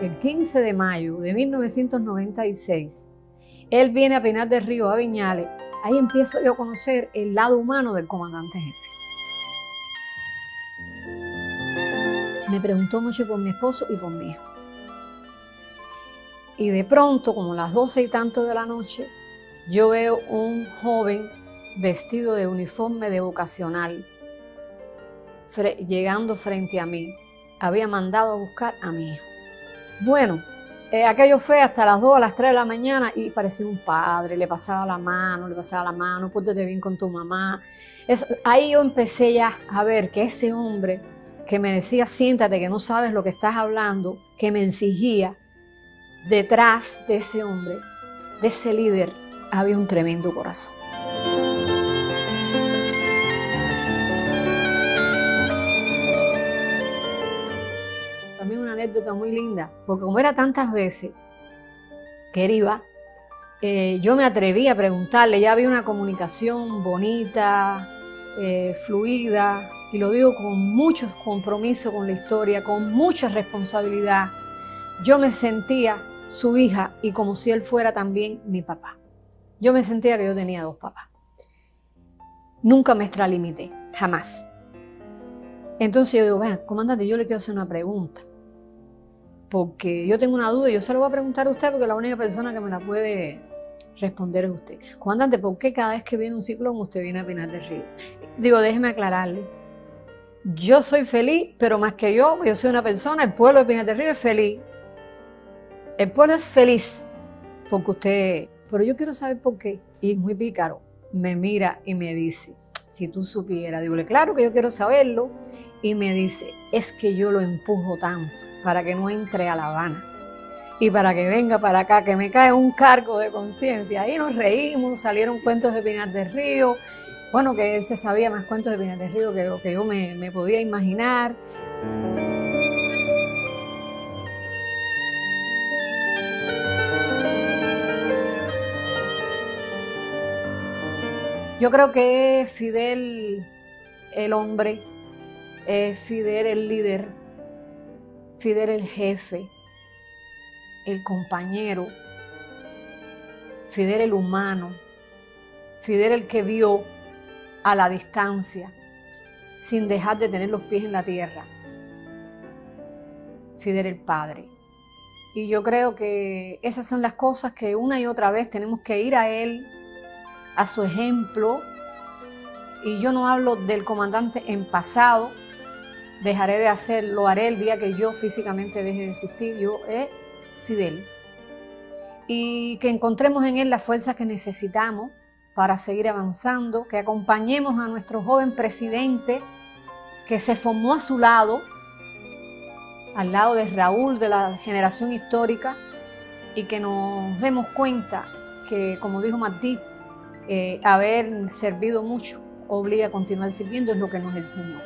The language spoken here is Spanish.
el 15 de mayo de 1996, él viene a Pinar del Río, a Viñales, ahí empiezo yo a conocer el lado humano del comandante jefe. Me preguntó mucho por mi esposo y por mi hijo. Y de pronto, como las doce y tanto de la noche, yo veo un joven vestido de uniforme de vocacional llegando frente a mí. Había mandado a buscar a mi hijo. Bueno, eh, aquello fue hasta las 2, a las 3 de la mañana y parecía un padre, le pasaba la mano, le pasaba la mano, pórtate bien con tu mamá. ahí yo empecé ya a ver que ese hombre que me decía, siéntate que no sabes lo que estás hablando, que me exigía, detrás de ese hombre, de ese líder, había un tremendo corazón. Una anécdota muy linda, porque como era tantas veces que él iba, eh, yo me atreví a preguntarle, ya había una comunicación bonita, eh, fluida, y lo digo con mucho compromiso con la historia, con mucha responsabilidad. Yo me sentía su hija y como si él fuera también mi papá. Yo me sentía que yo tenía dos papás. Nunca me extralimité, jamás. Entonces yo digo, vean, comandante, yo le quiero hacer una pregunta. Porque yo tengo una duda y yo se lo voy a preguntar a usted porque la única persona que me la puede responder es usted. Comandante, ¿por qué cada vez que viene un ciclón usted viene a Pinar del Río? Digo, déjeme aclararle. Yo soy feliz, pero más que yo, yo soy una persona, el pueblo de Pinar del Río es feliz. El pueblo es feliz porque usted, pero yo quiero saber por qué. Y muy pícaro, me mira y me dice, si tú supieras, digo, claro que yo quiero saberlo. Y me dice, es que yo lo empujo tanto para que no entre a La Habana y para que venga para acá, que me cae un cargo de conciencia. Ahí nos reímos, salieron cuentos de Pinar del Río, bueno, que él se sabía más cuentos de Pinar del Río que lo que yo me, me podía imaginar. Yo creo que es Fidel el hombre, es Fidel el líder, Fidel el jefe, el compañero, Fidel el humano, Fidel el que vio a la distancia, sin dejar de tener los pies en la tierra. Fidel el Padre. Y yo creo que esas son las cosas que una y otra vez tenemos que ir a Él a su ejemplo. Y yo no hablo del comandante en pasado, dejaré de hacerlo, lo haré el día que yo físicamente deje de existir, yo es Fidel. Y que encontremos en él las fuerzas que necesitamos para seguir avanzando, que acompañemos a nuestro joven presidente que se formó a su lado, al lado de Raúl, de la generación histórica, y que nos demos cuenta que, como dijo Martí, eh, haber servido mucho obliga a continuar sirviendo, es lo que nos enseñó.